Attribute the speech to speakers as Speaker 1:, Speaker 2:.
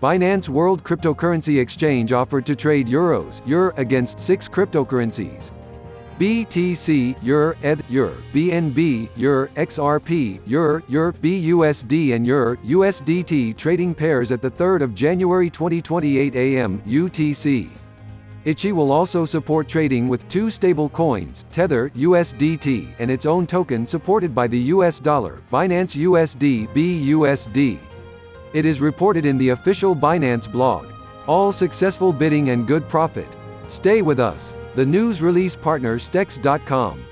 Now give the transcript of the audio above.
Speaker 1: Binance World Cryptocurrency Exchange offered to trade euros EUR against six cryptocurrencies. BTC, EUR, ETH, EUR, BNB, EUR, XRP, EUR, EUR, BUSD and EUR, USDT trading pairs at the 3rd of January 2028 AM UTC. Ichi will also support trading with two stable coins, Tether USDT and its own token supported by the US dollar, Binance USD BUSD. It is reported in the official Binance blog. All successful bidding and good profit. Stay with us. The news release partner Stex.com.